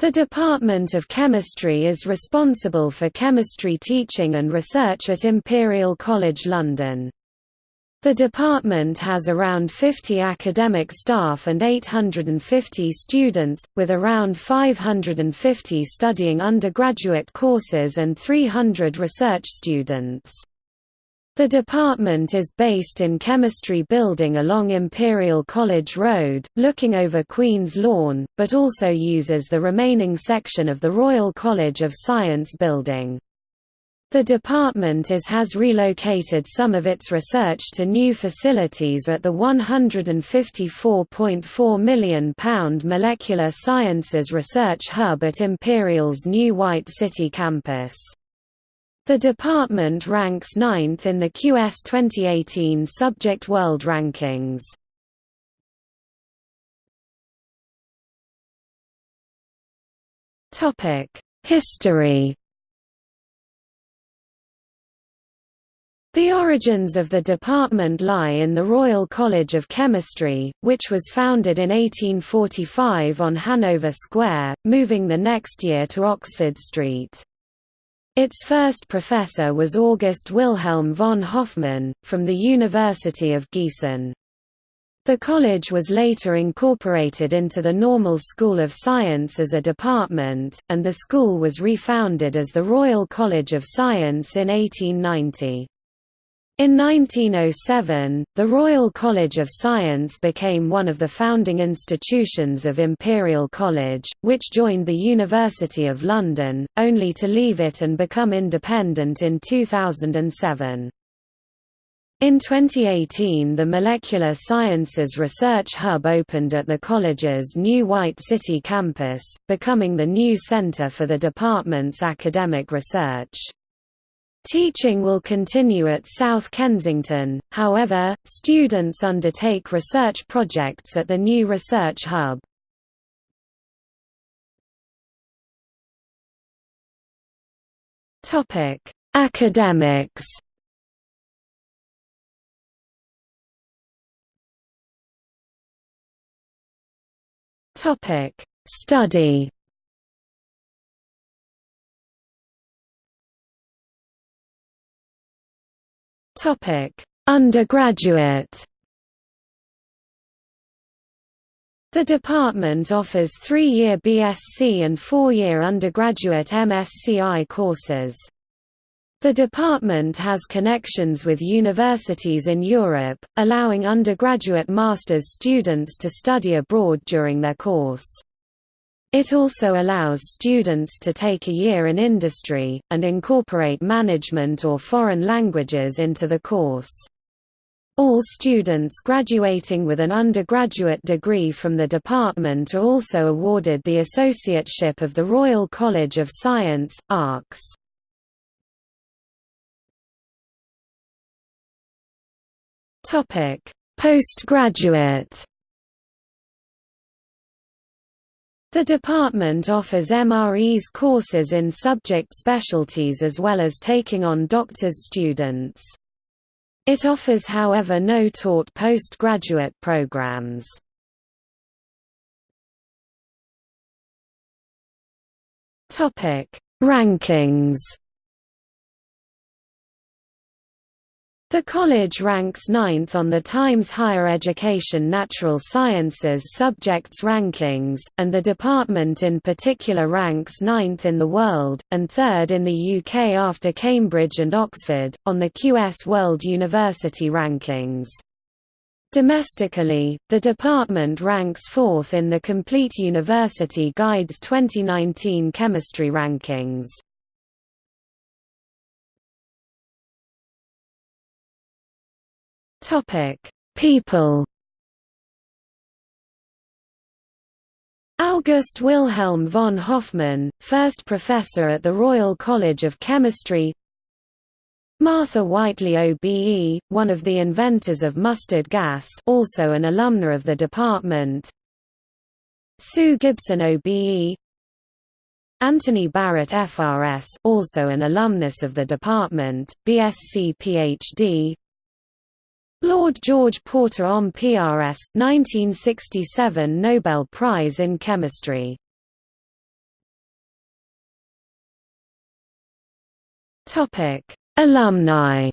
The Department of Chemistry is responsible for chemistry teaching and research at Imperial College London. The department has around 50 academic staff and 850 students, with around 550 studying undergraduate courses and 300 research students. The department is based in Chemistry Building along Imperial College Road, looking over Queen's Lawn, but also uses the remaining section of the Royal College of Science building. The department has relocated some of its research to new facilities at the £154.4 million Molecular Sciences Research Hub at Imperial's new White City campus. The department ranks ninth in the QS 2018 Subject World Rankings. History The origins of the department lie in the Royal College of Chemistry, which was founded in 1845 on Hanover Square, moving the next year to Oxford Street. Its first professor was August Wilhelm von Hofmann, from the University of Gießen. The college was later incorporated into the Normal School of Science as a department, and the school was refounded as the Royal College of Science in 1890. In 1907, the Royal College of Science became one of the founding institutions of Imperial College, which joined the University of London, only to leave it and become independent in 2007. In 2018 the Molecular Sciences Research Hub opened at the college's new White City campus, becoming the new centre for the department's academic research. Teaching will continue at South Kensington, however, students undertake research projects at the new Research Hub. Academics Study Undergraduate. The department offers three-year BSc and four-year undergraduate MSCI courses. The department has connections with universities in Europe, allowing undergraduate master's students to study abroad during their course. It also allows students to take a year in industry, and incorporate management or foreign languages into the course. All students graduating with an undergraduate degree from the department are also awarded the Associateship of the Royal College of Science, ARCS. Postgraduate The department offers MRes courses in subject specialties as well as taking on doctor's students. It offers however no taught postgraduate programs. Rankings The college ranks ninth on the Times Higher Education Natural Sciences Subjects Rankings, and the department in particular ranks ninth in the world, and third in the UK after Cambridge and Oxford, on the QS World University Rankings. Domestically, the department ranks fourth in the Complete University Guide's 2019 chemistry rankings. Topic: People. August Wilhelm von Hofmann, first professor at the Royal College of Chemistry. Martha Whiteley OBE, one of the inventors of mustard gas, also an alumna of the department. Sue Gibson OBE. Anthony Barrett FRS, also an alumnus of the department, BSc PhD. Lord George Porter OM PRS, 1967 Nobel Prize in Chemistry. Topic: Alumni.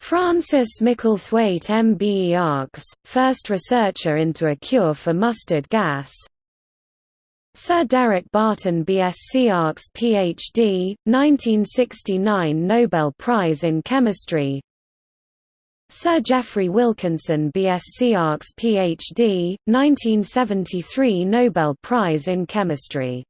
Francis Micklethwaite MBE ARCS, first researcher into a cure for mustard gas Sir Derek Barton BSc ARCS PhD, 1969 Nobel Prize in Chemistry. Sir Geoffrey Wilkinson BSc ARCS PhD, 1973 Nobel Prize in Chemistry